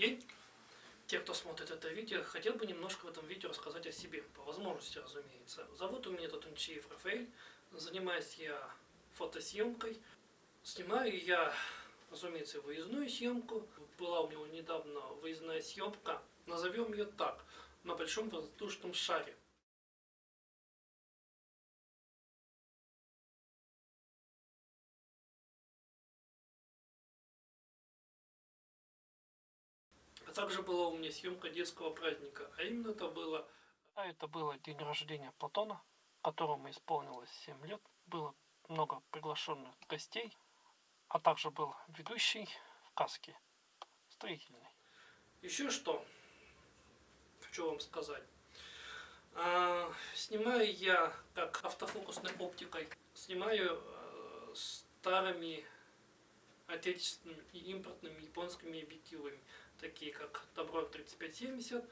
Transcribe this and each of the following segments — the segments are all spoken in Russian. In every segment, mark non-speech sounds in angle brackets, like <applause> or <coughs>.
день. Те, кто смотрит это видео, хотел бы немножко в этом видео рассказать о себе, по возможности, разумеется. Зовут у меня Татунчиев Рафаэль, занимаюсь я фотосъемкой. Снимаю я, разумеется, выездную съемку. Была у меня недавно выездная съемка, назовем ее так, на большом воздушном шаре. А также была у меня съемка детского праздника, а именно это было... А это было день рождения Платона, которому исполнилось 7 лет. Было много приглашенных гостей, а также был ведущий в каске строительный. Еще что хочу вам сказать. А, снимаю я как автофокусной оптикой, снимаю а, старыми отечественными и импортными японскими объективами, такие как Добро 3570,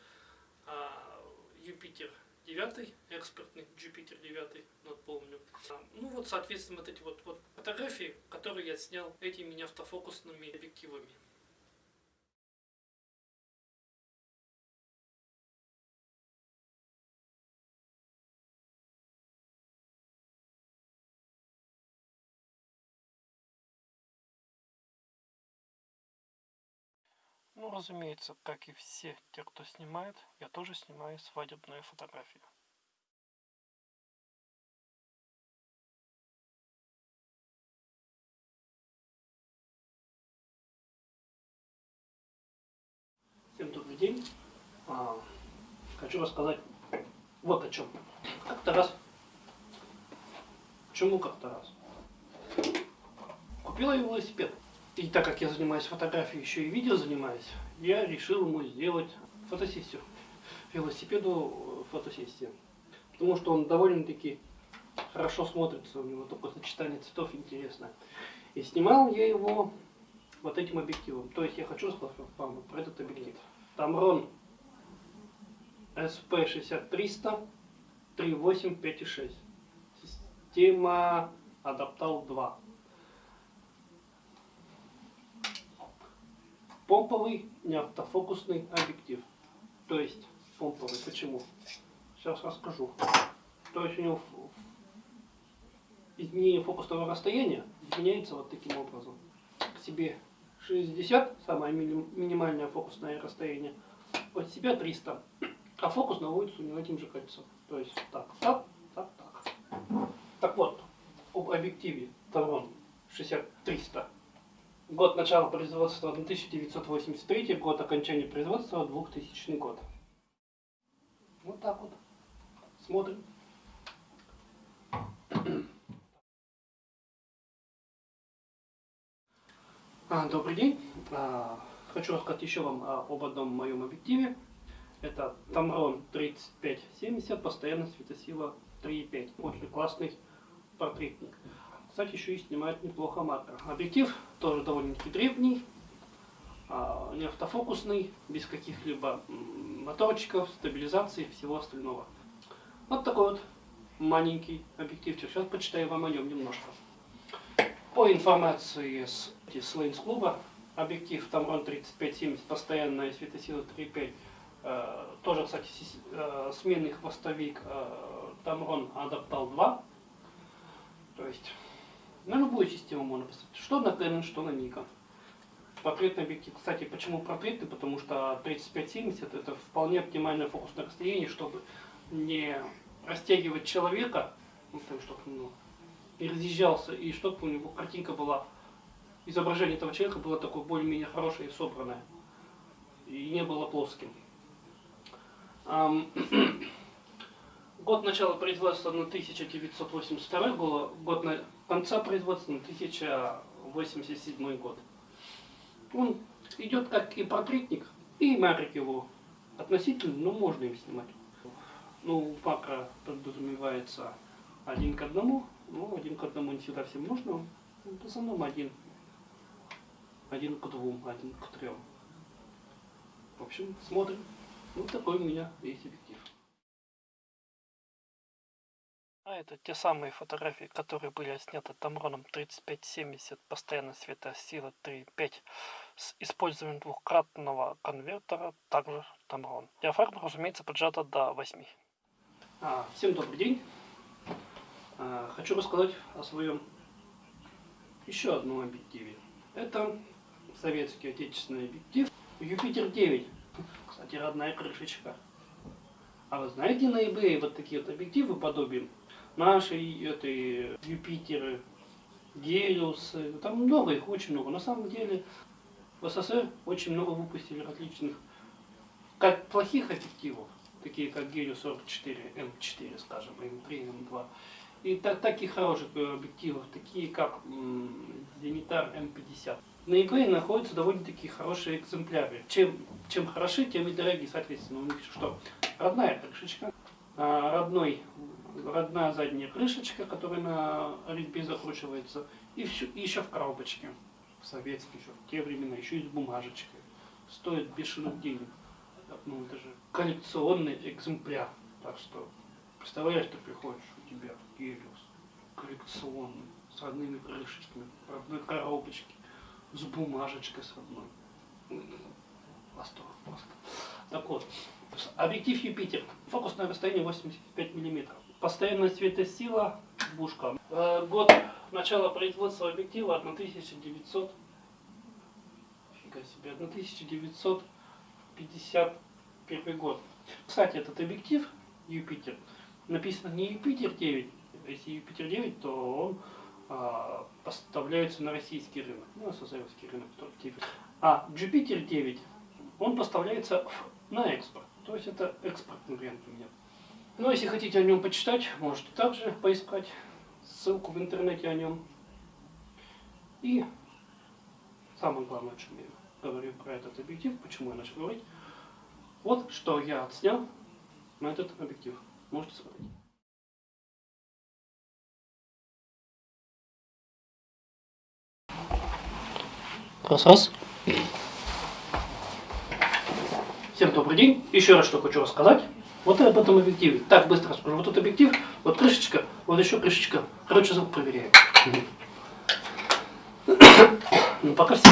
а, Юпитер 9, экспортный Jupiter 9, вот помню. А, ну вот, соответственно, вот эти вот, вот фотографии, которые я снял этими автофокусными объективами. Ну, разумеется, как и все те, кто снимает, я тоже снимаю свадебные фотографии. Всем добрый день. А, хочу рассказать вот о чем. Как-то раз. Почему как-то раз? Купила я велосипед. И так как я занимаюсь фотографией, еще и видео занимаюсь, я решил ему сделать фотосессию. Велосипеду э, фотосессию. Потому что он довольно-таки хорошо смотрится, у него такое сочетание цветов интересное. И снимал я его вот этим объективом. То есть я хочу сказать вам про этот объектив. Tamron SP6300 3.8 5.6. Система Adaptal 2. Помповый неавтофокусный объектив. То есть помповый. Почему? Сейчас расскажу. То есть у него изменение фокусного расстояния изменяется вот таким образом. К себе 60, самое минимальное фокусное расстояние, от себя 300. А фокус наводится у него этим же кольцом. То есть так, так, так, так. Так вот, об объективе Таврон 60-300 Год начала производства 1983, год окончания производства 2000 год. Вот так вот. Смотрим. А, добрый день. А, хочу рассказать еще вам об одном моем объективе. Это Tamron 3570, постоянная светосила 3,5. Очень классный портретник. Кстати, еще и снимает неплохо макро. Объектив тоже довольно-таки древний, а, не автофокусный, без каких-либо моторчиков, стабилизации и всего остального. Вот такой вот маленький объективчик. Сейчас почитаю вам о нем немножко. По информации с, с клуба, объектив Tamron 3570, постоянная светосила 3.5, э, тоже, кстати, э, сменный хвостовик э, Tamron Adaptal 2. То есть на любую систему можно поставить. Что на Canon, что на Nikon. Портретный объектив. Кстати, почему портретный? Потому что 3570 это вполне оптимальное фокусное расстояние, чтобы не растягивать человека, ну, чтобы ну, не разъезжался, и чтобы у него картинка была, изображение этого человека было такое более-менее хорошее и собранное. И не было плоским. <clears throat> Год начала производства 1982 год, год на конца производства 1087 год. Он идет как и портретник, и марик его относительно, но можно им снимать. Ну, макро подразумевается один к одному, ну, один к одному не всегда всем нужно, ну, в основном один. Один к двум, один к трем. В общем, смотрим. Вот такой у меня есть объектив. А это те самые фотографии, которые были сняты Тамроном 3570, постоянно светосила 3.5 с использованием двухкратного конвертера, также Tamron. Диафрагма, разумеется, поджата до 8. А, всем добрый день. А, хочу рассказать о своем еще одном объективе. Это советский отечественный объектив Юпитер 9. Кстати, родная крышечка. А вы знаете на eBay вот такие вот объективы подобием нашей этой Юпитеры, Гелиусы, там много их, очень много. На самом деле в СССР очень много выпустили различных, как плохих объективов, такие как Гелиус 44, М4, скажем, М3, М2, и так, так и хороших объективов, такие как Зенитар М50. На eBay находятся довольно-таки хорошие экземпляры. Чем, чем хороши, тем и дорогие, соответственно. У них что? Родная крышечка, родной, родная задняя крышечка, которая на резьбе закручивается, и, все, еще в коробочке советский еще, в те времена, еще и с бумажечкой. Стоит бешеных денег. Ну, это же коллекционный экземпляр. Так что, представляешь, ты приходишь, у тебя Гелиос коллекционный, с родными крышечками, в родной коробочке, с бумажечкой с одной. Восторг просто. Так вот, объектив Юпитер. Фокусное расстояние 85 мм. Постоянная светосила, бушка. Э, год начала производства объектива 1900, фига себе, 1951 год. Кстати, этот объектив Юпитер написано не Юпитер 9, если Юпитер 9, то он а, поставляется на российский рынок, ну, СССРский рынок, а Jupiter 9, он поставляется на экспорт, то есть это экспортный вариант у меня. Ну, если хотите о нем почитать, можете также поискать ссылку в интернете о нем. И самое главное, о чем я говорю про этот объектив, почему я начал говорить, вот что я отснял на этот объектив. Можете смотреть. Раз, раз. Всем добрый день. Еще раз что хочу рассказать. Вот об этом объективе. Так, быстро расскажу. Вот этот объектив, вот крышечка, вот еще крышечка. Короче, звук проверяю. <coughs> Ну, пока все.